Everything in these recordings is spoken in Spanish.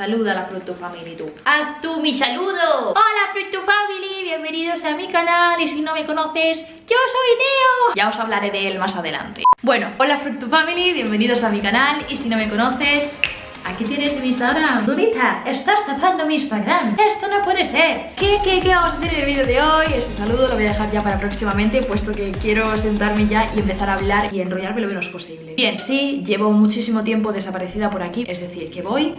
Saluda a la Fruit Family tú. ¡Haz tú mi saludo! ¡Hola Family! A mi canal y si no me conoces, yo soy Neo. Ya os hablaré de él más adelante. Bueno, hola Fruit Family, bienvenidos a mi canal y si no me conoces, Aquí tienes mi Instagram Durita, estás tapando mi Instagram Esto no puede ser ¿Qué, qué, qué vamos a hacer en el vídeo de hoy? Este saludo lo voy a dejar ya para próximamente Puesto que quiero sentarme ya y empezar a hablar Y enrollarme lo menos posible Bien, sí, llevo muchísimo tiempo desaparecida por aquí Es decir, que voy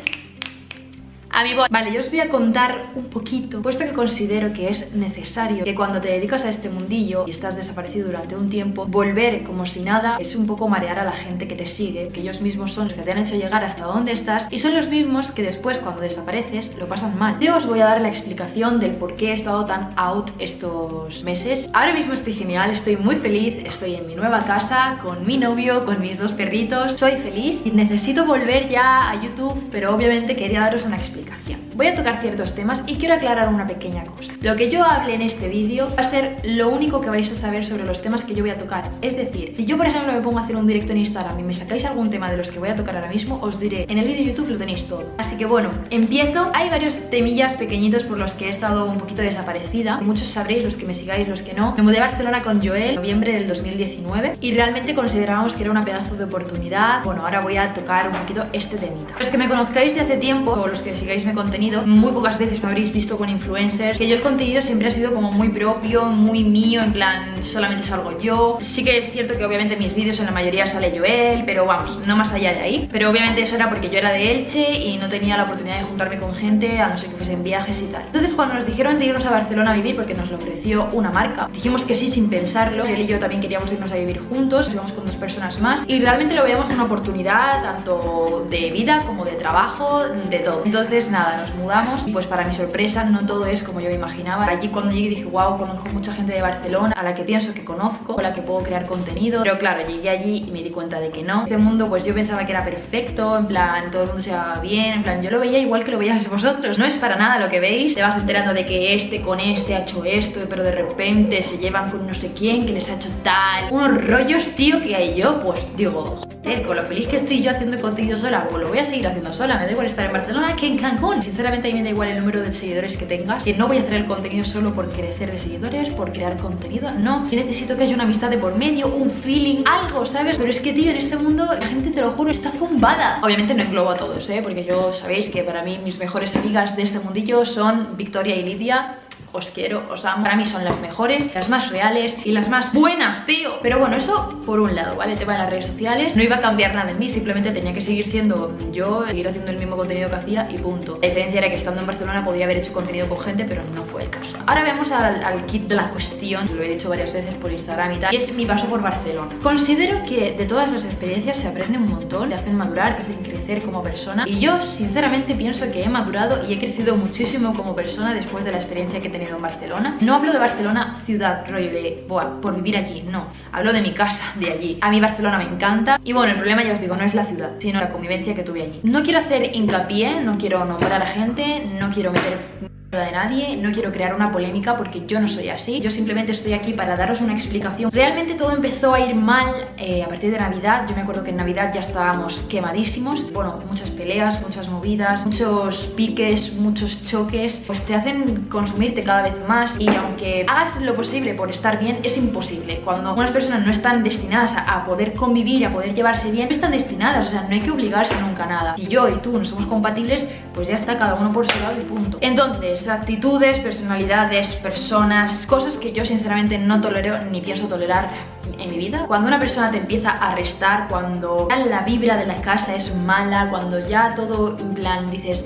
a mi voz. Vale, yo os voy a contar un poquito, puesto que considero que es necesario que cuando te dedicas a este mundillo y estás desaparecido durante un tiempo, volver como si nada es un poco marear a la gente que te sigue, que ellos mismos son los que te han hecho llegar hasta donde estás y son los mismos que después cuando desapareces lo pasan mal. Yo os voy a dar la explicación del por qué he estado tan out estos meses. Ahora mismo estoy genial, estoy muy feliz, estoy en mi nueva casa, con mi novio, con mis dos perritos, soy feliz y necesito volver ya a YouTube, pero obviamente quería daros una explicación aplicación. Voy a tocar ciertos temas y quiero aclarar una pequeña cosa. Lo que yo hable en este vídeo va a ser lo único que vais a saber sobre los temas que yo voy a tocar. Es decir, si yo por ejemplo me pongo a hacer un directo en Instagram y me sacáis algún tema de los que voy a tocar ahora mismo, os diré, en el vídeo de YouTube lo tenéis todo. Así que bueno, empiezo. Hay varios temillas pequeñitos por los que he estado un poquito desaparecida. Muchos sabréis, los que me sigáis, los que no. Me mudé a Barcelona con Joel en noviembre del 2019 y realmente considerábamos que era una pedazo de oportunidad. Bueno, ahora voy a tocar un poquito este temita. Los que me conozcáis de hace tiempo o los que sigáis mi contenido muy pocas veces me habréis visto con influencers. Que yo el contenido siempre ha sido como muy propio, muy mío, en plan solamente salgo yo. Sí que es cierto que obviamente mis vídeos en la mayoría sale Joel, pero vamos, no más allá de ahí. Pero obviamente eso era porque yo era de Elche y no tenía la oportunidad de juntarme con gente a no ser que fuesen viajes y tal. Entonces cuando nos dijeron de irnos a Barcelona a vivir porque nos lo ofreció una marca Dijimos que sí sin pensarlo, él y yo también queríamos irnos a vivir juntos. Íbamos con dos personas más y realmente lo veíamos una oportunidad tanto de vida como de trabajo, de todo. Entonces nada, nos mudamos y pues para mi sorpresa no todo es como yo me imaginaba. Allí cuando llegué dije, wow, conozco mucha gente de Barcelona a la que pienso que conozco, con la que puedo crear contenido. Pero claro, llegué allí y me di cuenta de que no. Este mundo pues yo pensaba que era perfecto, en plan todo el mundo se va bien, en plan yo lo veía igual que lo veíais vosotros. No es para nada lo que veis, te vas enterando de que este con este ha hecho esto, pero de repente se llevan con no sé quién que les ha hecho tal. Unos rollos, tío, que hay yo, pues digo, con lo feliz que estoy yo haciendo contenido sola, pues lo voy a seguir haciendo sola. Me da igual estar en Barcelona que en Cancún. Sinceramente a mí me da igual el número de seguidores que tengas Que no voy a hacer el contenido solo por crecer de seguidores Por crear contenido, no Yo necesito que haya una amistad de por medio, un feeling, algo, ¿sabes? Pero es que, tío, en este mundo la gente, te lo juro, está zumbada Obviamente no englobo a todos, ¿eh? Porque yo sabéis que para mí mis mejores amigas de este mundillo son Victoria y Lidia os quiero, os amo. Para mí son las mejores, las más reales y las más buenas, tío. Pero bueno, eso por un lado, ¿vale? El tema de las redes sociales no iba a cambiar nada en mí, simplemente tenía que seguir siendo yo, seguir haciendo el mismo contenido que hacía y punto. La diferencia era que estando en Barcelona podía haber hecho contenido con gente, pero no fue el caso. Ahora vemos al, kit de la cuestión, lo he dicho varias veces por Instagram y tal, y es mi paso por Barcelona. Considero que de todas las experiencias se aprende un montón, te hacen madurar, te hacen crecer como persona y yo sinceramente pienso que he madurado y he crecido muchísimo como persona después de la experiencia que he tenido en Barcelona. No hablo de Barcelona ciudad, rollo de, por vivir allí, no. Hablo de mi casa, de allí. A mí Barcelona me encanta. Y bueno, el problema ya os digo, no es la ciudad, sino la convivencia que tuve allí. No quiero hacer hincapié, no quiero nombrar a gente, no quiero meter de nadie, no quiero crear una polémica porque yo no soy así, yo simplemente estoy aquí para daros una explicación. Realmente todo empezó a ir mal eh, a partir de Navidad, yo me acuerdo que en Navidad ya estábamos quemadísimos, bueno, muchas peleas, muchas movidas, muchos piques, muchos choques, pues te hacen consumirte cada vez más y aunque hagas lo posible por estar bien, es imposible. Cuando unas personas no están destinadas a, poder convivir, a poder llevarse bien, no están destinadas, o sea, no hay que obligarse nunca a nada. Si yo y tú no somos compatibles, pues ya está, cada uno por su lado y punto. Entonces, actitudes, personalidades, personas, cosas que yo sinceramente no tolero ni pienso tolerar en mi vida. Cuando una persona te empieza a restar, cuando la vibra de la casa es mala, cuando ya todo en plan dices,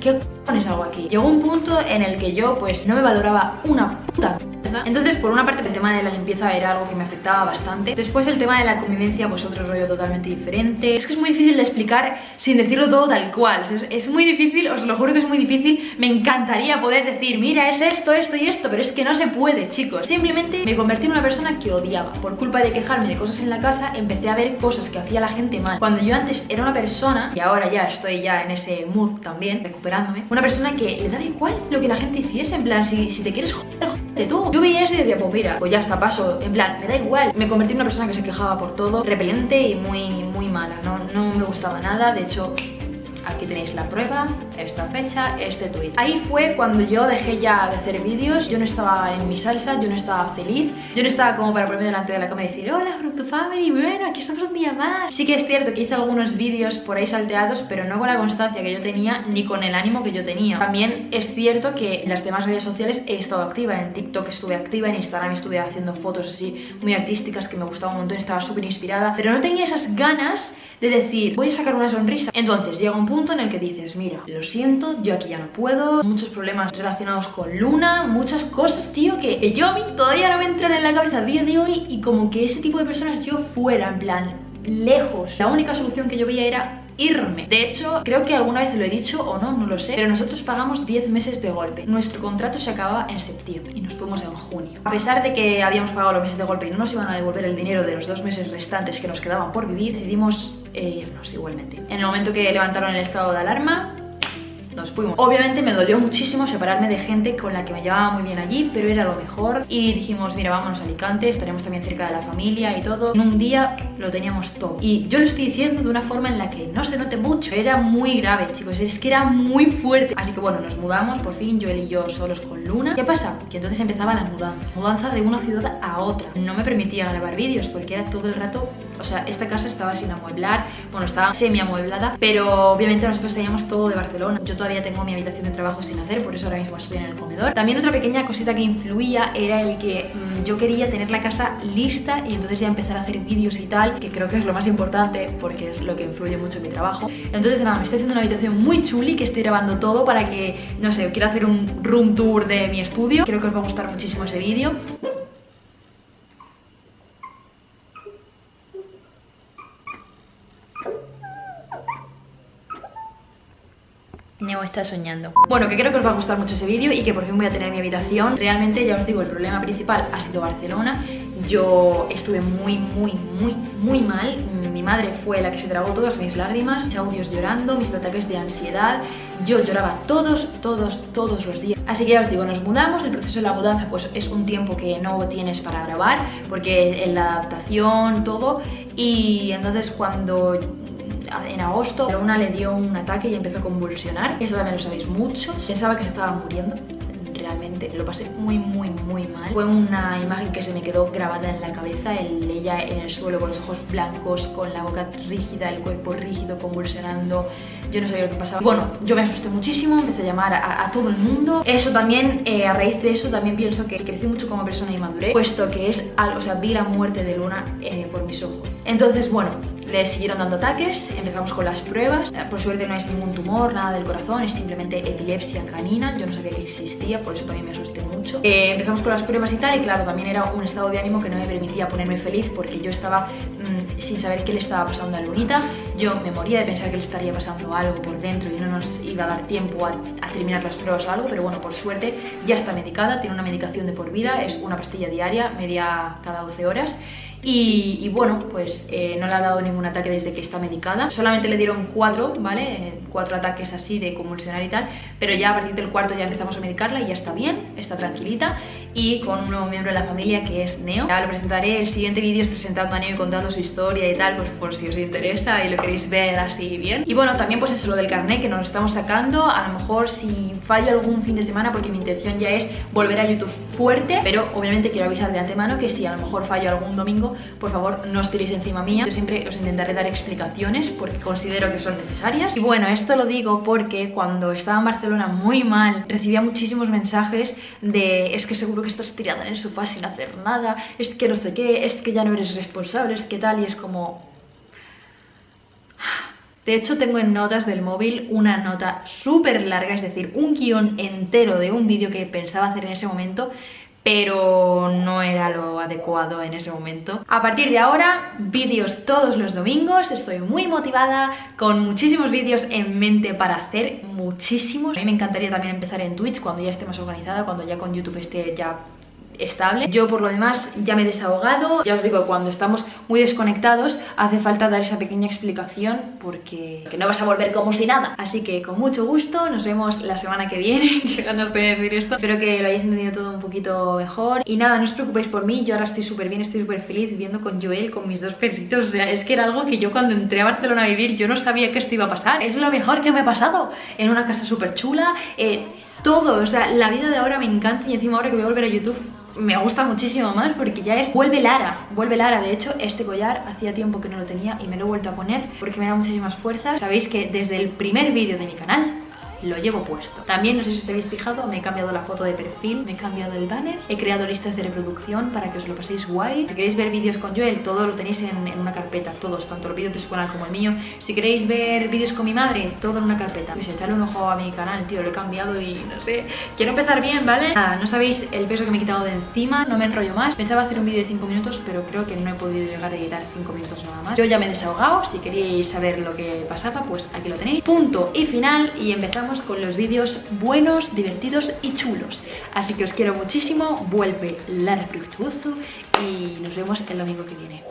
¿qué pones algo aquí? Llegó un punto en el que yo pues no me valoraba una puta entonces, por una parte, el tema de la limpieza era algo que me afectaba bastante. Después, el tema de la convivencia, pues otro rollo totalmente diferente. Es que es muy difícil de explicar sin decirlo todo tal cual. Es, muy difícil, os lo juro que es muy difícil. Me encantaría poder decir, mira, es esto, esto y esto, pero es que no se puede, chicos. Simplemente me convertí en una persona que odiaba. Por culpa de quejarme de cosas en la casa, empecé a ver cosas que hacía la gente mal. Cuando yo antes era una persona, y ahora ya estoy ya en ese mood también, recuperándome, una persona que le da igual lo que la gente hiciese, en plan, si, si te quieres joder, de tú. Yo veía eso y decía, pues mira, pues ya está, paso. En plan, me da igual. Me convertí en una persona que se quejaba por todo, repelente y muy, muy mala. No, no me gustaba nada. De hecho, Aquí tenéis la prueba, esta fecha, este tweet. Ahí fue cuando yo dejé ya de hacer vídeos, yo no estaba en mi salsa, yo no estaba feliz, yo no estaba como para ponerme delante de la cámara y decir Hola Fructu Family, bueno, aquí estamos un día más. Sí que es cierto que hice algunos vídeos por ahí salteados, pero no con la constancia que yo tenía ni con el ánimo que yo tenía. También es cierto que en las demás redes sociales he estado activa, en TikTok estuve activa, en Instagram estuve haciendo fotos así muy artísticas que me gustaban un montón, estaba súper inspirada, pero no tenía esas ganas de decir, voy a sacar una sonrisa. Entonces llega un punto en el que dices, mira, lo siento, yo aquí ya no puedo, muchos problemas relacionados con Luna, muchas cosas, tío, que, yo a mí todavía no me entran en la cabeza a día de hoy y como que ese tipo de personas yo fuera, en plan, lejos. La única solución que yo veía era irme. De hecho, creo que alguna vez lo he dicho o no, no lo sé, pero nosotros pagamos 10 meses de golpe. Nuestro contrato se acababa en septiembre y nos fuimos en junio. A pesar de que habíamos pagado los meses de golpe y no nos iban a devolver el dinero de los dos meses restantes que nos quedaban por vivir, decidimos eh, irnos igualmente. En el momento que levantaron el estado de alarma, nos fuimos. Obviamente me dolió muchísimo separarme de gente con la que me llevaba muy bien allí, pero era lo mejor. Y dijimos, mira, vámonos a Alicante, estaremos también cerca de la familia y todo. En un día lo teníamos todo. Y yo lo estoy diciendo de una forma en la que no se note mucho. Era muy grave, chicos, es que era muy fuerte. Así que bueno, nos mudamos, por fin, yo y yo solos con Luna. ¿Qué pasa? Que entonces empezaba la mudanza. Mudanza de una ciudad a otra. No me permitía grabar vídeos porque era todo el rato... O sea, esta casa estaba sin amueblar, bueno, estaba semi amueblada, pero obviamente nosotros teníamos todo de Barcelona. Todavía tengo mi habitación de trabajo sin hacer, por eso ahora mismo estoy en el comedor. También otra pequeña cosita que influía era el que mm, yo quería tener la casa lista y entonces ya empezar a hacer vídeos y tal, que creo que es lo más importante porque es lo que influye mucho en mi trabajo. Entonces nada, me estoy haciendo una habitación muy chuli que estoy grabando todo para que, no sé, quiero hacer un room tour de mi estudio. Creo que os va a gustar muchísimo ese vídeo. Neo está soñando. Bueno, que creo que os va a gustar mucho ese vídeo y que por fin voy a tener mi habitación. Realmente, ya os digo, el problema principal ha sido Barcelona. Yo estuve muy, muy, muy, muy mal. Mi madre fue la que se tragó todas mis lágrimas, audios llorando, mis ataques de ansiedad. Yo lloraba todos, todos, todos los días. Así que ya os digo, nos mudamos. El proceso de la mudanza pues es un tiempo que no tienes para grabar porque en la adaptación, todo. Y entonces cuando en agosto Luna le dio un ataque y empezó a convulsionar. Eso también lo sabéis mucho. Pensaba que se estaba muriendo. Realmente lo pasé muy muy muy mal. Fue una imagen que se me quedó grabada en la cabeza el, ella en el suelo con los ojos blancos con la boca rígida el cuerpo rígido convulsionando. Yo no sabía lo que pasaba. Bueno yo me asusté muchísimo empecé a llamar a, todo el mundo. Eso también eh, a raíz de eso también pienso que crecí mucho como persona y maduré puesto que es algo o sea vi la muerte de Luna eh, por mis ojos. Entonces bueno le siguieron dando ataques, empezamos con las pruebas. Por suerte no es ningún tumor, nada del corazón, es simplemente epilepsia canina. Yo no sabía que existía, por eso también me asusté mucho. Eh, empezamos con las pruebas y tal, y claro, también era un estado de ánimo que no me permitía ponerme feliz porque yo estaba mm, sin saber qué le estaba pasando a Lunita. Yo me moría de pensar que le estaría pasando algo por dentro y no nos iba a dar tiempo a, a terminar las pruebas o algo, pero bueno, por suerte ya está medicada, tiene una medicación de por vida, es una pastilla diaria, media cada 12 horas. Y, bueno, pues eh, no le ha dado ningún ataque desde que está medicada. Solamente le dieron cuatro, ¿vale? Eh, cuatro ataques así de convulsionar y tal. Pero ya a partir del cuarto ya empezamos a medicarla y ya está bien, está tranquilita. Y con un nuevo miembro de la familia que es Neo. Ya lo presentaré, el siguiente vídeo es presentando a Neo y contando su historia y tal, pues por si os interesa y lo queréis ver así bien. Y bueno, también pues eso lo del carnet que nos estamos sacando. A lo mejor si fallo algún fin de semana, porque mi intención ya es volver a YouTube fuerte. Pero obviamente quiero avisar de antemano que si a lo mejor fallo algún domingo por favor no os tiréis encima mía. Yo siempre os intentaré dar explicaciones porque considero que son necesarias. Y bueno, esto lo digo porque cuando estaba en Barcelona muy mal, recibía muchísimos mensajes de es que seguro que estás tirada en el sofá sin hacer nada, es que no sé qué, es que ya no eres responsable, es que tal, y es como... De hecho, tengo en notas del móvil una nota súper larga, es decir, un guion entero de un vídeo que pensaba hacer en ese momento pero no era lo adecuado en ese momento. A partir de ahora, vídeos todos los domingos, estoy muy motivada, con muchísimos vídeos en mente para hacer, muchísimos. A mí me encantaría también empezar en Twitch cuando ya esté más organizada, cuando ya con YouTube esté ya estable. Yo por lo demás ya me he desahogado, ya os digo, cuando estamos muy desconectados hace falta dar esa pequeña explicación porque no vas a volver como si nada. Así que con mucho gusto, nos vemos la semana que viene, que ganas de decir esto. Espero que lo hayáis entendido todo un poquito mejor. Y nada, no os preocupéis por mí, yo ahora estoy súper bien, estoy súper feliz viviendo con Joel, con mis dos perritos. O sea, es que era algo que yo cuando entré a Barcelona a vivir yo no sabía que esto iba a pasar. Es lo mejor que me ha pasado. En una casa súper chula, eh, todo, o sea, la vida de ahora me encanta y encima ahora que voy a volver a YouTube me gusta muchísimo más porque ya es... Vuelve Lara, vuelve Lara. De hecho, este collar hacía tiempo que no lo tenía y me lo he vuelto a poner porque me da muchísimas fuerzas. Sabéis que desde el primer vídeo de mi canal lo llevo puesto. También, no sé si os habéis fijado, me he cambiado la foto de perfil, me he cambiado el banner, he creado listas de reproducción para que os lo paséis guay. Si queréis ver vídeos con Joel, todo lo tenéis en, una carpeta, todos, tanto los vídeos de su canal como el mío. Si queréis ver vídeos con mi madre, todo en una carpeta. Pues echarle un ojo a mi canal, tío, lo he cambiado y no sé, quiero empezar bien, ¿vale? Nada, no sabéis el peso que me he quitado de encima, no me enrollo más. Pensaba hacer un vídeo de 5 minutos, pero creo que no he podido llegar a editar 5 minutos nada más. Yo ya me he desahogado, si queréis saber lo que pasaba, pues aquí lo tenéis. Punto y final y empezamos con los vídeos buenos, divertidos y chulos. Así que os quiero muchísimo, vuelve Lara Fructuoso y nos vemos el domingo que viene.